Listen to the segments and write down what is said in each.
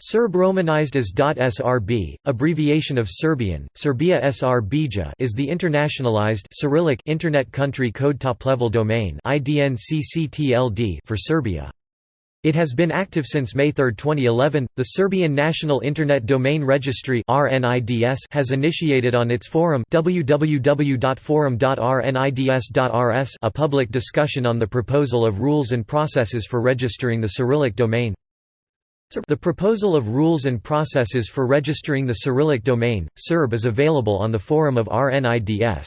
Serb romanized as .srb, abbreviation of Serbian, Serbia Srbija is the internationalized Cyrillic Internet Country Code Top-level domain for Serbia. It has been active since May 3, 2011. The Serbian National Internet Domain Registry (RNIDS) has initiated on its forum www.forum.rnids.rs a public discussion on the proposal of rules and processes for registering the Cyrillic domain. The proposal of rules and processes for registering the Cyrillic domain, Serb is available on the forum of RNIDS.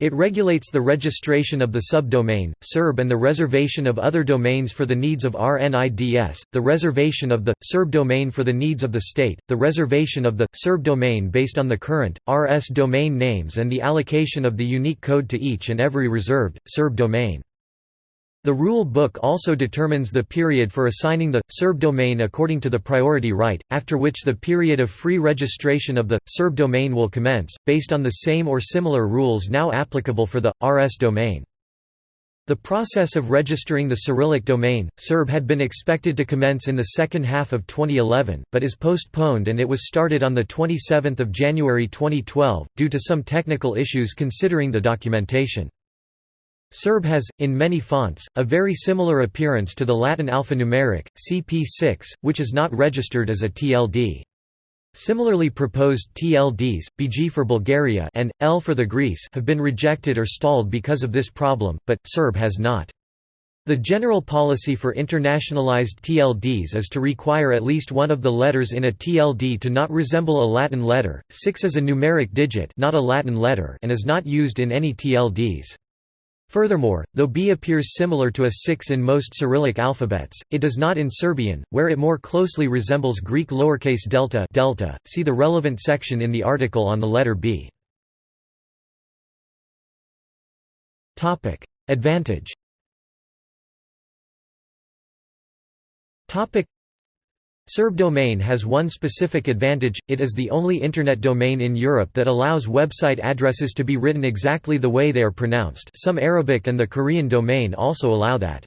It regulates the registration of the subdomain, Serb and the reservation of other domains for the needs of RNIDS, the reservation of the, Serb domain for the needs of the state, the reservation of the, Serb domain based on the current, RS domain names and the allocation of the unique code to each and every reserved, Serb domain. The rule book also determines the period for assigning the, Serb domain according to the priority right, after which the period of free registration of the, Serb domain will commence, based on the same or similar rules now applicable for the, RS domain. The process of registering the Cyrillic domain, Serb had been expected to commence in the second half of 2011, but is postponed and it was started on 27 January 2012, due to some technical issues considering the documentation. Serb has, in many fonts, a very similar appearance to the Latin alphanumeric, CP6, which is not registered as a TLD. Similarly proposed TLDs, BG for Bulgaria and, L for the Greece have been rejected or stalled because of this problem, but, Serb has not. The general policy for internationalized TLDs is to require at least one of the letters in a TLD to not resemble a Latin letter, 6 is a numeric digit not a Latin letter and is not used in any TLDs. Furthermore, though B appears similar to a 6 in most Cyrillic alphabets, it does not in Serbian, where it more closely resembles Greek lowercase delta, delta. See the relevant section in the article on the letter B. Topic: Advantage. Topic: Serb domain has one specific advantage, it is the only Internet domain in Europe that allows website addresses to be written exactly the way they are pronounced some Arabic and the Korean domain also allow that.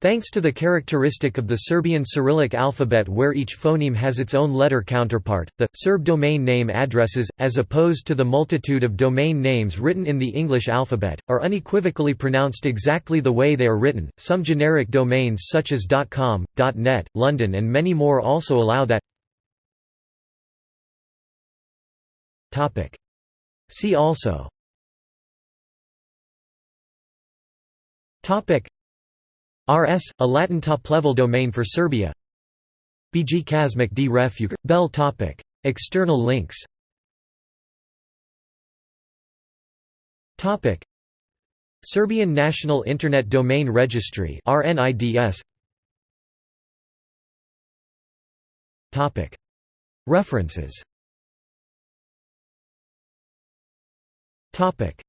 Thanks to the characteristic of the Serbian Cyrillic alphabet where each phoneme has its own letter counterpart, the Serb domain name addresses, as opposed to the multitude of domain names written in the English alphabet, are unequivocally pronounced exactly the way they are written. Some generic domains such as .com, .net, London and many more also allow that. Topic. See also Topic RS, a Latin top-level domain for Serbia BG Kazmak d Refugr. Bell topic. External links topic. Serbian National Internet Domain Registry RNIDS topic. References topic.